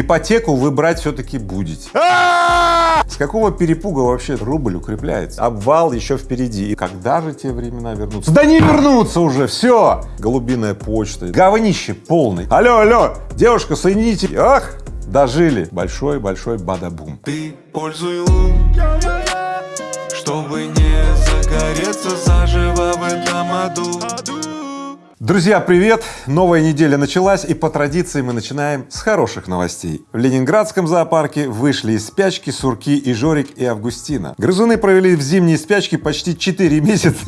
Ипотеку вы брать все-таки будете. С какого перепуга вообще рубль укрепляется? Обвал еще впереди. И когда же те времена вернутся? Да не вернутся уже, все! Голубиная почта, говнище полный. Алло, алло, девушка, соедините. Ах, дожили. Большой-большой бадабум. Ты пользуй лун, чтобы не загореться заживо в этом аду. Друзья, привет! Новая неделя началась, и по традиции мы начинаем с хороших новостей. В Ленинградском зоопарке вышли из спячки Сурки и Жорик и Августина. Грызуны провели в зимней спячке почти 4 месяца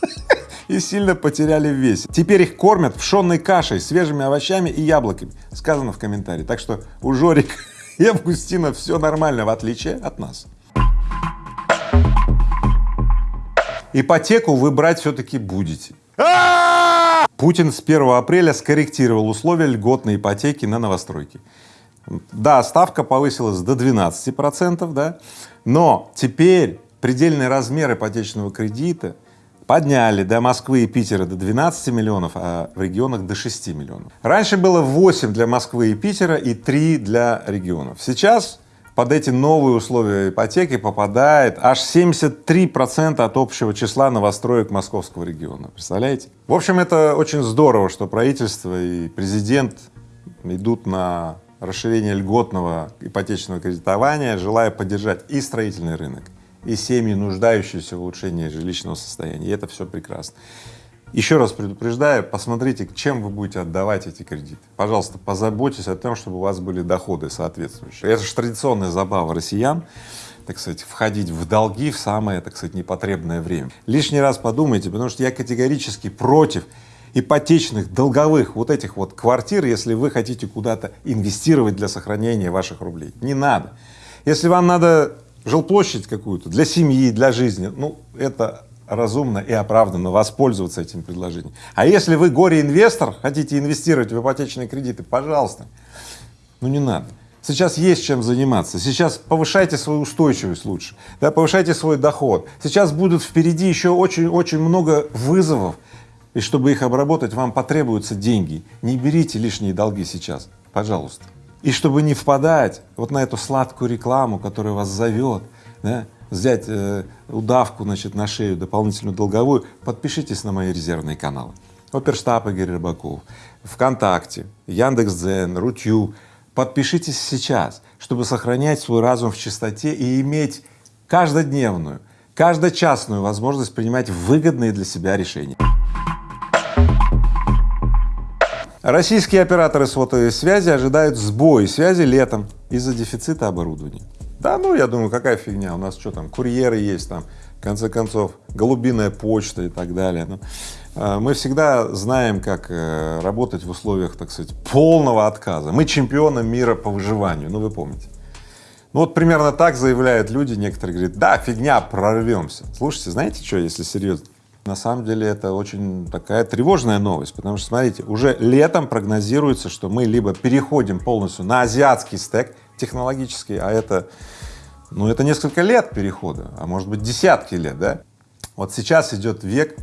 и сильно потеряли в весе. Теперь их кормят пшенной кашей, свежими овощами и яблоками, сказано в комментарии. Так что у Жорика и Августина все нормально, в отличие от нас. Ипотеку вы брать все-таки будете. Путин с 1 апреля скорректировал условия льготной ипотеки на новостройки. Да, ставка повысилась до 12 процентов, да, но теперь предельный размер ипотечного кредита подняли до Москвы и Питера до 12 миллионов, а в регионах до 6 миллионов. Раньше было 8 для Москвы и Питера и 3 для регионов. Сейчас под эти новые условия ипотеки попадает аж 73 процента от общего числа новостроек московского региона. Представляете? В общем, это очень здорово, что правительство и президент идут на расширение льготного ипотечного кредитования, желая поддержать и строительный рынок, и семьи, нуждающиеся в улучшении жилищного состояния. И это все прекрасно. Еще раз предупреждаю, посмотрите, чем вы будете отдавать эти кредиты. Пожалуйста, позаботьтесь о том, чтобы у вас были доходы соответствующие. Это же традиционная забава россиян, так сказать, входить в долги в самое, так сказать, непотребное время. Лишний раз подумайте, потому что я категорически против ипотечных, долговых вот этих вот квартир, если вы хотите куда-то инвестировать для сохранения ваших рублей. Не надо. Если вам надо жилплощадь какую-то для семьи, для жизни, ну, это разумно и оправданно воспользоваться этим предложением. А если вы горе-инвестор, хотите инвестировать в ипотечные кредиты, пожалуйста, ну не надо. Сейчас есть чем заниматься, сейчас повышайте свою устойчивость лучше, да, повышайте свой доход. Сейчас будут впереди еще очень-очень много вызовов, и чтобы их обработать, вам потребуются деньги. Не берите лишние долги сейчас, пожалуйста. И чтобы не впадать вот на эту сладкую рекламу, которая вас зовет, да, взять э, удавку значит, на шею дополнительную долговую, подпишитесь на мои резервные каналы. Оперштаб Игорь Рыбаков, ВКонтакте, Яндекс.Дзен, Рутью. Подпишитесь сейчас, чтобы сохранять свой разум в чистоте и иметь каждодневную, каждочасную возможность принимать выгодные для себя решения. Российские операторы сотовой связи ожидают сбои связи летом из-за дефицита оборудования. Да ну, я думаю, какая фигня, у нас что там, курьеры есть там, в конце концов, голубиная почта и так далее. Ну, а, мы всегда знаем, как э, работать в условиях, так сказать, полного отказа. Мы чемпионы мира по выживанию, ну вы помните. Ну вот примерно так заявляют люди, некоторые говорят, да, фигня, прорвемся. Слушайте, знаете что, если серьезно? На самом деле это очень такая тревожная новость, потому что, смотрите, уже летом прогнозируется, что мы либо переходим полностью на азиатский стек, технологический, а это, ну, это несколько лет перехода, а может быть десятки лет, да? Вот сейчас идет век,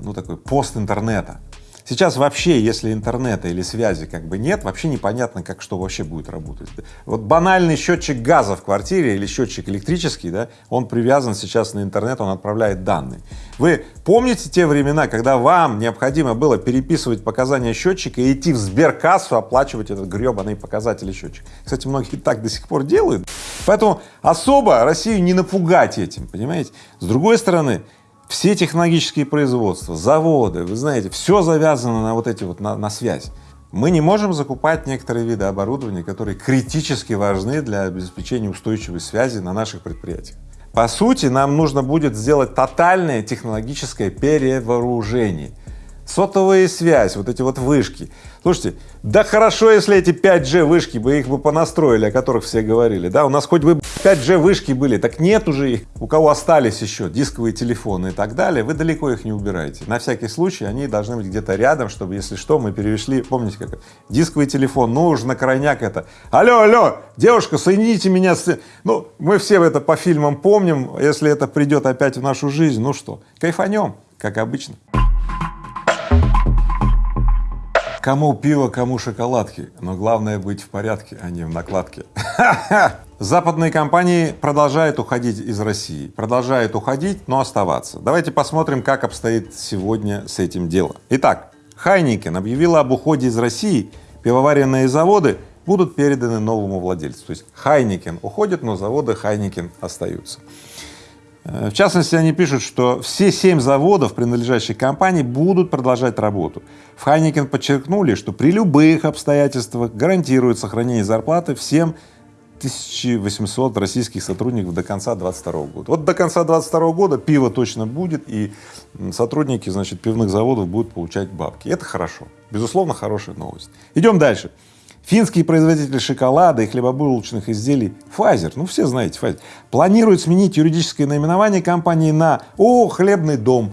ну, такой пост интернета. Сейчас вообще, если интернета или связи как бы нет, вообще непонятно, как что вообще будет работать. Вот банальный счетчик газа в квартире или счетчик электрический, да, он привязан сейчас на интернет, он отправляет данные. Вы помните те времена, когда вам необходимо было переписывать показания счетчика и идти в сберкассу оплачивать этот гребаный показатель счетчика? Кстати, многие так до сих пор делают. Поэтому особо Россию не напугать этим, понимаете? С другой стороны, все технологические производства, заводы, вы знаете, все завязано на вот эти вот, на, на связь. Мы не можем закупать некоторые виды оборудования, которые критически важны для обеспечения устойчивой связи на наших предприятиях. По сути, нам нужно будет сделать тотальное технологическое перевооружение. Сотовая связь, вот эти вот вышки. Слушайте, да хорошо, если эти 5G вышки бы их бы понастроили, о которых все говорили, да, у нас хоть бы 5G вышки были, так нет уже их. У кого остались еще дисковые телефоны и так далее, вы далеко их не убираете. На всякий случай они должны быть где-то рядом, чтобы, если что, мы перешли, помните как, дисковый телефон, ну уж на крайняк это, алло, алло, девушка, соедините меня с... Ну, мы все это по фильмам помним, если это придет опять в нашу жизнь, ну что, кайфанем, как обычно. Кому пиво, кому шоколадки, но главное быть в порядке, а не в накладке. Западные компании продолжают уходить из России, продолжают уходить, но оставаться. Давайте посмотрим, как обстоит сегодня с этим дело. Итак, Хайникен объявила об уходе из России, пивоваренные заводы будут переданы новому владельцу. То есть Heineken уходит, но заводы Heineken остаются. Э, в частности, они пишут, что все семь заводов, принадлежащих компании, будут продолжать работу. В Heineken подчеркнули, что при любых обстоятельствах гарантируют сохранение зарплаты всем 1800 российских сотрудников до конца 22 года. Вот до конца 22 года пиво точно будет, и сотрудники, значит, пивных заводов будут получать бабки. Это хорошо, безусловно, хорошая новость. Идем дальше. Финский производитель шоколада и хлебобулочных изделий Pfizer, ну все знаете Pfizer, планирует сменить юридическое наименование компании на «О, хлебный дом».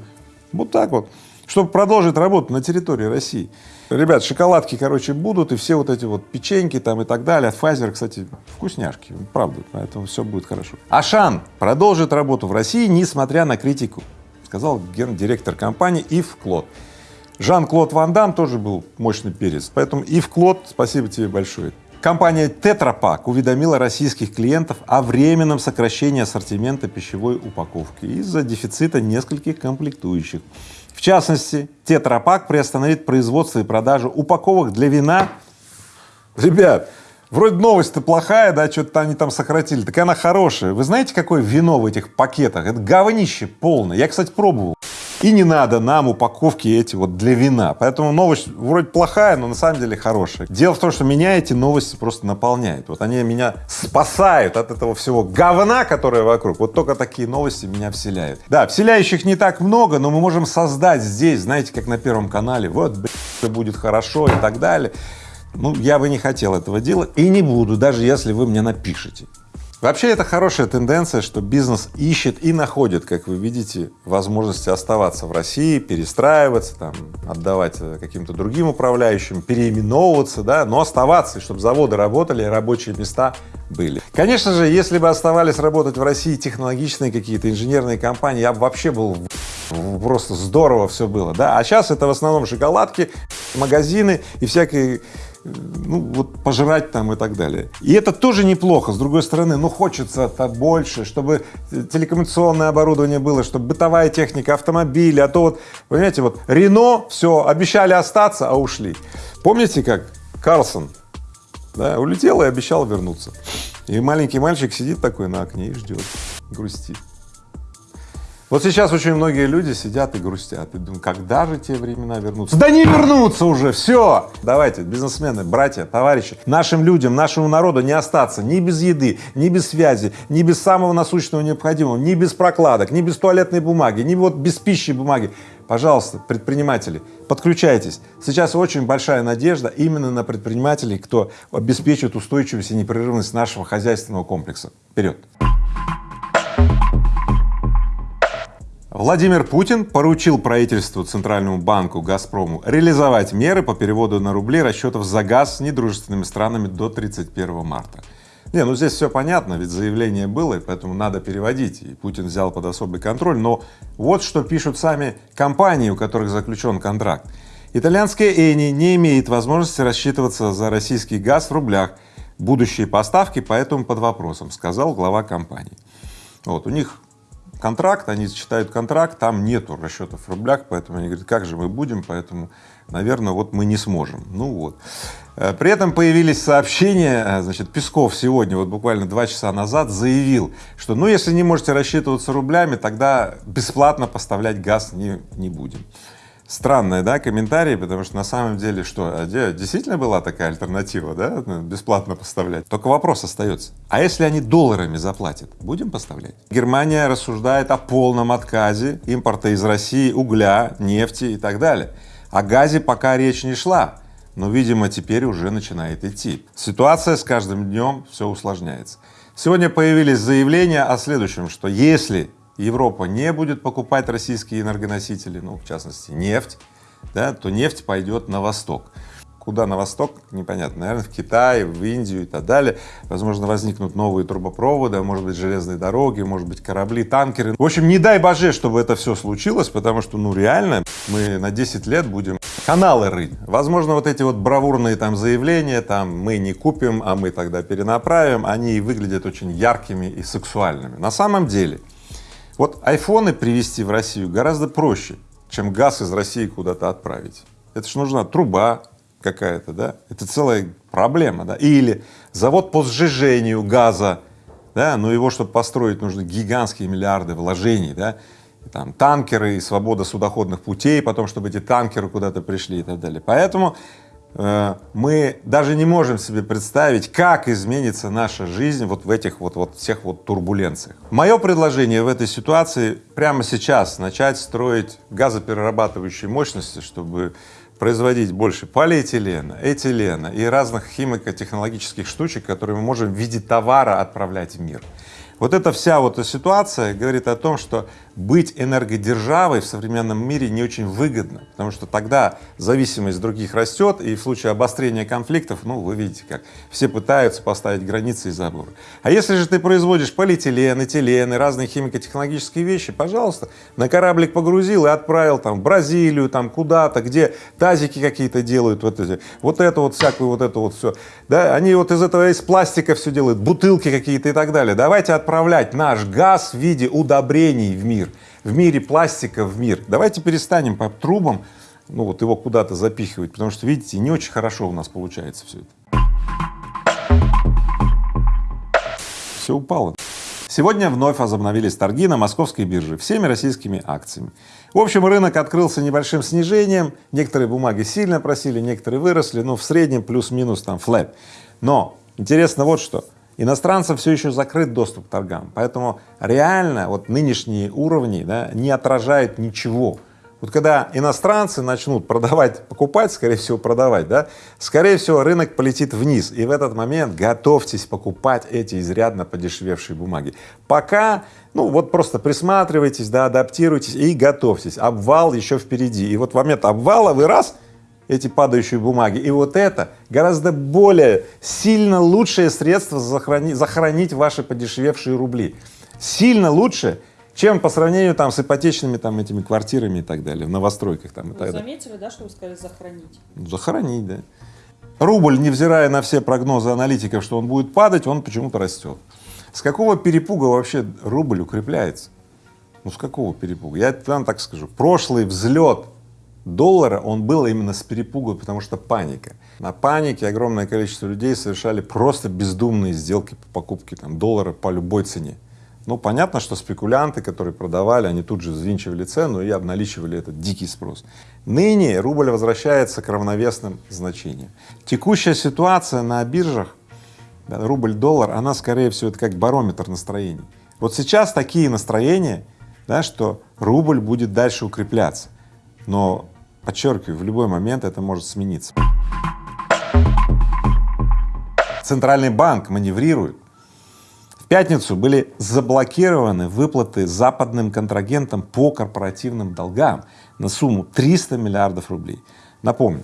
Вот так вот, чтобы продолжить работу на территории России. Ребят, шоколадки, короче, будут, и все вот эти вот печеньки там и так далее. Pfizer, кстати, вкусняшки, правда, поэтому все будет хорошо. Ашан продолжит работу в России, несмотря на критику, сказал гендиректор компании Ив Клод. Жан-Клод Ван Дам тоже был мощный перец, поэтому Ив Клод, спасибо тебе большое. Компания Тетрапак уведомила российских клиентов о временном сокращении ассортимента пищевой упаковки из-за дефицита нескольких комплектующих. В частности, Тетрапак приостановит производство и продажу упаковок для вина. Ребят, вроде новость-то плохая, да, что-то они там сократили, так она хорошая. Вы знаете, какое вино в этих пакетах? Это говнище полное. Я, кстати, пробовал. И не надо нам упаковки эти вот для вина. Поэтому новость вроде плохая, но на самом деле хорошая. Дело в том, что меня эти новости просто наполняют. Вот они меня спасают от этого всего говна, которое вокруг. Вот только такие новости меня вселяют. Да, вселяющих не так много, но мы можем создать здесь, знаете, как на Первом канале, вот, все будет хорошо и так далее. Ну, я бы не хотел этого делать и не буду, даже если вы мне напишете. Вообще это хорошая тенденция, что бизнес ищет и находит, как вы видите, возможности оставаться в России, перестраиваться, там, отдавать э, каким-то другим управляющим, переименовываться, да, но оставаться, чтобы заводы работали, рабочие места были. Конечно же, если бы оставались работать в России технологичные какие-то инженерные компании, я бы вообще был просто здорово все было, да, а сейчас это в основном шоколадки, магазины и всякие ну, вот пожрать там и так далее. И это тоже неплохо, с другой стороны, ну, хочется-то больше, чтобы телекоммуникационное оборудование было, чтобы бытовая техника, автомобили, а то вот, понимаете, вот Рено, все, обещали остаться, а ушли. Помните, как Карлсон, да, улетел и обещал вернуться. И маленький мальчик сидит такой на окне и ждет, грустит. Вот сейчас очень многие люди сидят и грустят, и думают, когда же те времена вернутся? Да не вернутся уже, все! Давайте, бизнесмены, братья, товарищи, нашим людям, нашему народу не остаться ни без еды, ни без связи, ни без самого насущного необходимого, ни без прокладок, ни без туалетной бумаги, ни вот без пищи бумаги. Пожалуйста, предприниматели, подключайтесь. Сейчас очень большая надежда именно на предпринимателей, кто обеспечит устойчивость и непрерывность нашего хозяйственного комплекса. Вперед! Владимир Путин поручил правительству Центральному банку «Газпрому» реализовать меры по переводу на рубли расчетов за газ с недружественными странами до 31 марта. Не, ну здесь все понятно, ведь заявление было, и поэтому надо переводить, и Путин взял под особый контроль. Но вот что пишут сами компании, у которых заключен контракт. Итальянская Эни не имеет возможности рассчитываться за российский газ в рублях. Будущие поставки поэтому под вопросом, сказал глава компании. Вот, у них контракт, они читают контракт, там нету расчетов в рублях, поэтому они говорят, как же мы будем, поэтому, наверное, вот мы не сможем. Ну вот. Э, при этом появились сообщения, э, значит, Песков сегодня, вот буквально два часа назад, заявил, что ну если не можете рассчитываться рублями, тогда бесплатно поставлять газ не, не будем. Странные, да, комментарии, потому что на самом деле что, а действительно была такая альтернатива, да, ну, бесплатно поставлять? Только вопрос остается, а если они долларами заплатят, будем поставлять? Германия рассуждает о полном отказе импорта из России угля, нефти и так далее. О газе пока речь не шла, но, видимо, теперь уже начинает идти. Ситуация с каждым днем все усложняется. Сегодня появились заявления о следующем, что если Европа не будет покупать российские энергоносители, ну, в частности, нефть, да, то нефть пойдет на восток. Куда на восток, непонятно, наверное, в Китай, в Индию и так далее. Возможно, возникнут новые трубопроводы, может быть, железные дороги, может быть, корабли, танкеры. В общем, не дай боже, чтобы это все случилось, потому что, ну, реально, мы на 10 лет будем каналы рыть. Возможно, вот эти вот бравурные там заявления, там мы не купим, а мы тогда перенаправим, они выглядят очень яркими и сексуальными. На самом деле, вот айфоны привезти в Россию гораздо проще, чем газ из России куда-то отправить. Это же нужна труба какая-то, да, это целая проблема, да, или завод по сжижению газа, да, но его, чтобы построить, нужны гигантские миллиарды вложений, да, там танкеры и свобода судоходных путей, потом, чтобы эти танкеры куда-то пришли и так далее. Поэтому мы даже не можем себе представить, как изменится наша жизнь вот в этих вот, вот всех вот турбуленциях. Мое предложение в этой ситуации прямо сейчас начать строить газоперерабатывающие мощности, чтобы производить больше полиэтилена, этилена и разных химико-технологических штучек, которые мы можем в виде товара отправлять в мир. Вот эта вся вот ситуация говорит о том, что быть энергодержавой в современном мире не очень выгодно, потому что тогда зависимость других растет, и в случае обострения конфликтов, ну, вы видите как, все пытаются поставить границы и заборы. А если же ты производишь полиэтилен, этилен и разные химико-технологические вещи, пожалуйста, на кораблик погрузил и отправил там в Бразилию, там куда-то, где тазики какие-то делают, вот эти, вот это вот всякую вот это вот все, да, они вот из этого из пластика все делают, бутылки какие-то и так далее. Давайте отправлять наш газ в виде удобрений в мир, в мире пластика в мир. Давайте перестанем по трубам, ну вот его куда-то запихивать, потому что, видите, не очень хорошо у нас получается все это. Все упало. Сегодня вновь возобновились торги на московской бирже всеми российскими акциями. В общем, рынок открылся небольшим снижением, некоторые бумаги сильно просили, некоторые выросли, но в среднем плюс-минус там флэп. Но интересно вот что, Иностранцам все еще закрыт доступ к торгам, поэтому реально вот нынешние уровни да, не отражают ничего. Вот когда иностранцы начнут продавать, покупать, скорее всего продавать, да, скорее всего рынок полетит вниз, и в этот момент готовьтесь покупать эти изрядно подешевевшие бумаги. Пока, ну вот просто присматривайтесь, да, адаптируйтесь и готовьтесь, обвал еще впереди, и вот в момент обвала вы раз эти падающие бумаги. И вот это гораздо более сильно лучшее средство захоронить, захоронить ваши подешевевшие рубли. Сильно лучше, чем по сравнению там с ипотечными там этими квартирами и так далее, в новостройках там и Вы так далее. заметили, да, что вы сказали захоронить? Ну, Захоронить, да. Рубль, невзирая на все прогнозы аналитиков, что он будет падать, он почему-то растет. С какого перепуга вообще рубль укрепляется? Ну с какого перепуга? Я вам так скажу. Прошлый взлет доллара, он был именно с перепугу, потому что паника. На панике огромное количество людей совершали просто бездумные сделки по покупке там, доллара по любой цене. Ну, понятно, что спекулянты, которые продавали, они тут же взвинчивали цену и обналичивали этот дикий спрос. Ныне рубль возвращается к равновесным значениям. Текущая ситуация на биржах, рубль-доллар, она скорее всего это как барометр настроений. Вот сейчас такие настроения, да, что рубль будет дальше укрепляться, но, подчеркиваю, в любой момент это может смениться. Центральный банк маневрирует. В пятницу были заблокированы выплаты западным контрагентам по корпоративным долгам на сумму 300 миллиардов рублей. Напомню,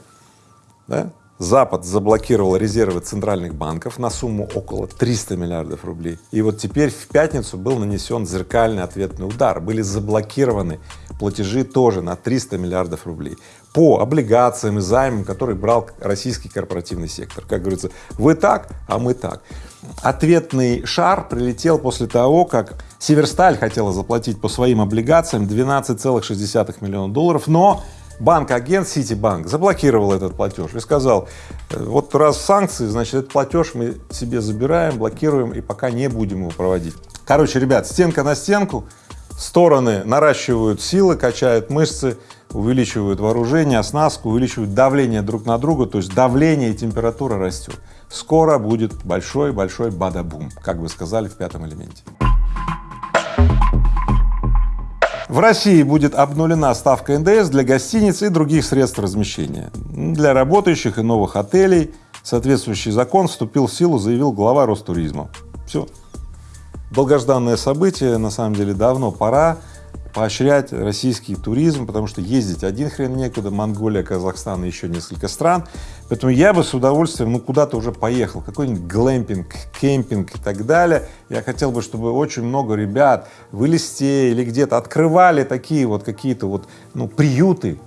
да, Запад заблокировал резервы центральных банков на сумму около 300 миллиардов рублей. И вот теперь в пятницу был нанесен зеркальный ответный удар. Были заблокированы платежи тоже на 300 миллиардов рублей по облигациям и займам, которые брал российский корпоративный сектор. Как говорится, вы так, а мы так. Ответный шар прилетел после того, как Северсталь хотела заплатить по своим облигациям 12,6 миллиона долларов, но банк-агент Ситибанк заблокировал этот платеж и сказал, «Э, вот раз санкции, значит, этот платеж мы себе забираем, блокируем и пока не будем его проводить. Короче, ребят, стенка на стенку, стороны наращивают силы, качают мышцы, увеличивают вооружение, оснастку, увеличивают давление друг на друга, то есть давление и температура растет. Скоро будет большой-большой бада-бум, как вы сказали в пятом элементе. В России будет обнулена ставка НДС для гостиниц и других средств размещения. Для работающих и новых отелей соответствующий закон вступил в силу, заявил глава Ростуризма. Все. Долгожданное событие, на самом деле давно пора поощрять российский туризм, потому что ездить один хрен некуда, Монголия, Казахстан и еще несколько стран. Поэтому я бы с удовольствием, ну, куда-то уже поехал, какой-нибудь глэмпинг, кемпинг и так далее. Я хотел бы, чтобы очень много ребят в Элисте или где-то открывали такие вот какие-то вот, ну, приюты,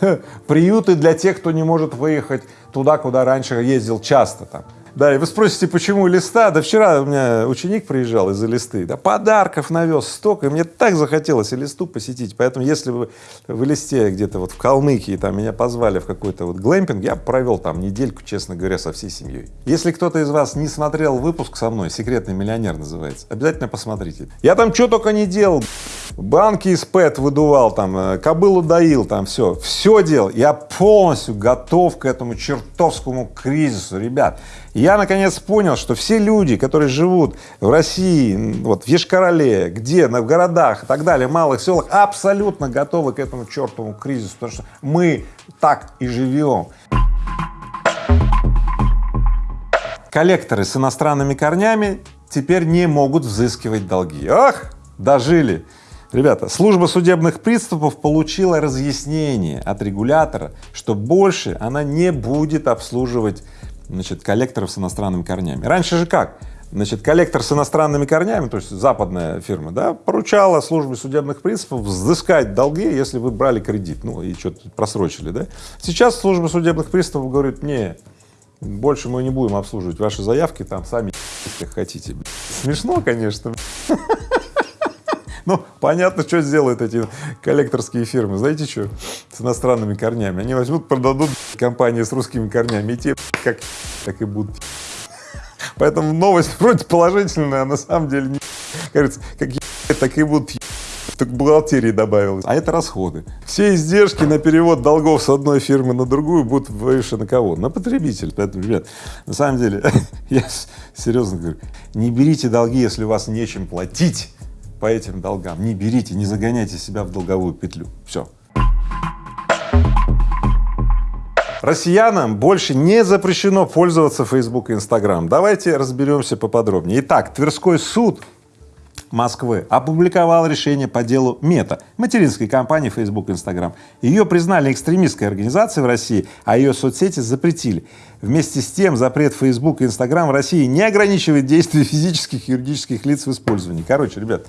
приюты для тех, кто не может выехать туда, куда раньше ездил часто там. Да, и вы спросите, почему листа? Да вчера у меня ученик приезжал из-за листы, да, подарков навез столько, и мне так захотелось и листу посетить, поэтому если вы в листе где-то вот в Калмыкии там меня позвали в какой-то вот глэмпинг, я провел там недельку, честно говоря, со всей семьей. Если кто-то из вас не смотрел выпуск со мной, «Секретный миллионер» называется, обязательно посмотрите. Я там что только не делал, банки из ПЭТ выдувал, там, э, кобылу доил, там все, все делал. Я полностью готов к этому чертовскому кризису, ребят. Я наконец понял, что все люди, которые живут в России, вот в Ешкарале, где, в городах и так далее, малых селах, абсолютно готовы к этому чертовому кризису, потому что мы так и живем. Коллекторы с иностранными корнями теперь не могут взыскивать долги. Ах, дожили! Ребята, служба судебных приступов получила разъяснение от регулятора, что больше она не будет обслуживать значит, коллекторов с иностранными корнями. Раньше же как? Значит, коллектор с иностранными корнями, то есть западная фирма, да, поручала службе судебных принципов взыскать долги, если вы брали кредит, ну и что-то просрочили, да. Сейчас служба судебных приставов говорит, не, больше мы не будем обслуживать ваши заявки, там сами как хотите. Смешно, конечно. Ну, понятно, что сделают эти коллекторские фирмы. Знаете что? С иностранными корнями. Они возьмут, продадут компании с русскими корнями, и те как, так и будут. Поэтому новость вроде положительная, а на самом деле не кажется, как так и будут только бухгалтерии добавилось. А это расходы. Все издержки на перевод долгов с одной фирмы на другую будут выше на кого? На потребитель. Поэтому, ребят, на самом деле, я серьезно говорю, не берите долги, если у вас нечем платить по этим долгам. Не берите, не загоняйте себя в долговую петлю. Все. Россиянам больше не запрещено пользоваться Facebook и Instagram. Давайте разберемся поподробнее. Итак, Тверской суд Москвы опубликовал решение по делу Мета, материнской компании Facebook и Instagram. Ее признали экстремистской организацией в России, а ее соцсети запретили. Вместе с тем запрет Facebook и Instagram в России не ограничивает действия физических и юридических лиц в использовании. Короче, ребят,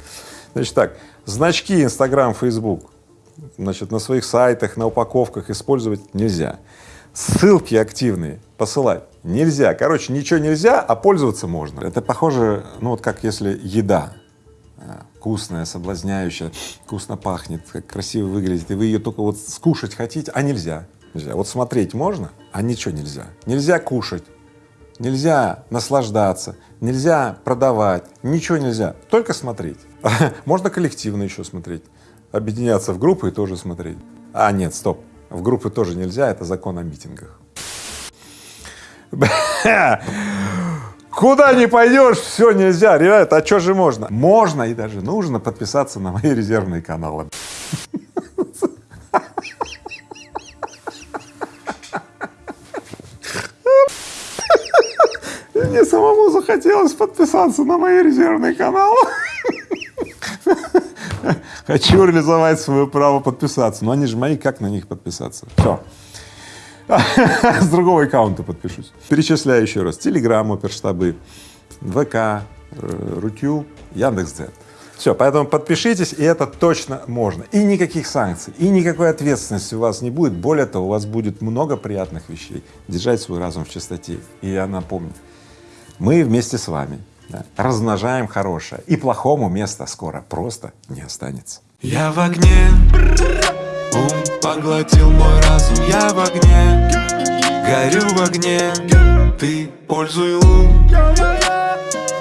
значит так, значки Instagram, Facebook, значит, на своих сайтах, на упаковках использовать нельзя. Ссылки активные посылать нельзя. Короче, ничего нельзя, а пользоваться можно. Это похоже, ну вот как если еда вкусная, соблазняющая, вкусно пахнет, красиво выглядит, и вы ее только вот скушать хотите, а нельзя. Нельзя. Вот смотреть можно, а ничего нельзя. Нельзя кушать, нельзя наслаждаться, нельзя продавать, ничего нельзя, только смотреть. Можно коллективно еще смотреть, объединяться в группы и тоже смотреть. А нет, стоп, в группы тоже нельзя, это закон о митингах. Куда не пойдешь, все нельзя, ребята, а что же можно? Можно и даже нужно подписаться на мои резервные каналы. Мне самому захотелось подписаться на мои резервные каналы. Хочу реализовать свое право подписаться, но они же мои, как на них подписаться? Все. С другого аккаунта подпишусь. Перечисляю еще раз. Телеграм, оперштабы, ВК, э, Рутю, Яндекс.Дзен. Все, поэтому подпишитесь, и это точно можно. И никаких санкций, и никакой ответственности у вас не будет. Более того, у вас будет много приятных вещей. Держать свой разум в чистоте. И я напомню, мы вместе с вами да, размножаем хорошее, и плохому места скоро просто не останется. Я в огне, ум поглотил мой разум, я в огне, горю в огне, ты пользуй лун,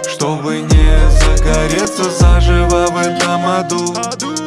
чтобы не загореться заживо в этом аду.